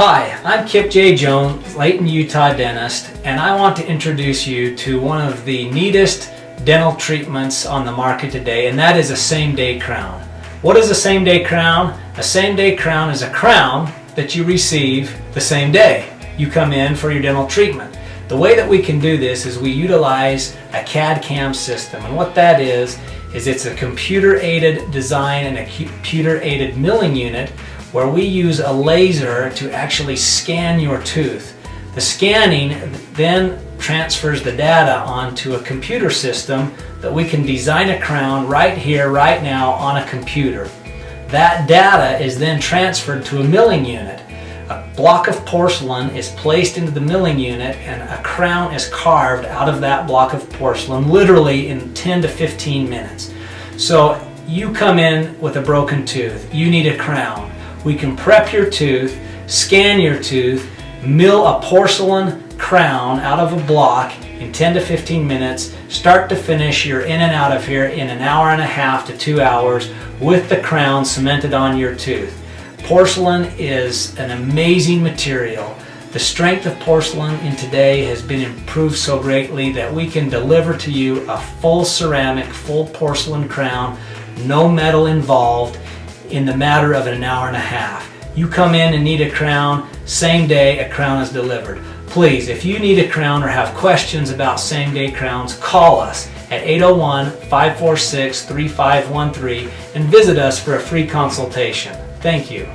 Hi, I'm Kip J. Jones, Layton, Utah dentist, and I want to introduce you to one of the neatest dental treatments on the market today, and that is a same-day crown. What is a same-day crown? A same-day crown is a crown that you receive the same day. You come in for your dental treatment. The way that we can do this is we utilize a CAD-CAM system, and what that is, is it's a computer-aided design and a computer-aided milling unit where we use a laser to actually scan your tooth. The scanning then transfers the data onto a computer system that we can design a crown right here, right now on a computer. That data is then transferred to a milling unit. A block of porcelain is placed into the milling unit and a crown is carved out of that block of porcelain literally in 10 to 15 minutes. So you come in with a broken tooth, you need a crown. We can prep your tooth, scan your tooth, mill a porcelain crown out of a block in 10 to 15 minutes, start to finish, you're in and out of here in an hour and a half to two hours with the crown cemented on your tooth. Porcelain is an amazing material. The strength of porcelain in today has been improved so greatly that we can deliver to you a full ceramic, full porcelain crown, no metal involved, in the matter of an hour and a half. You come in and need a crown, same day a crown is delivered. Please, if you need a crown or have questions about same day crowns, call us at 801-546-3513 and visit us for a free consultation. Thank you.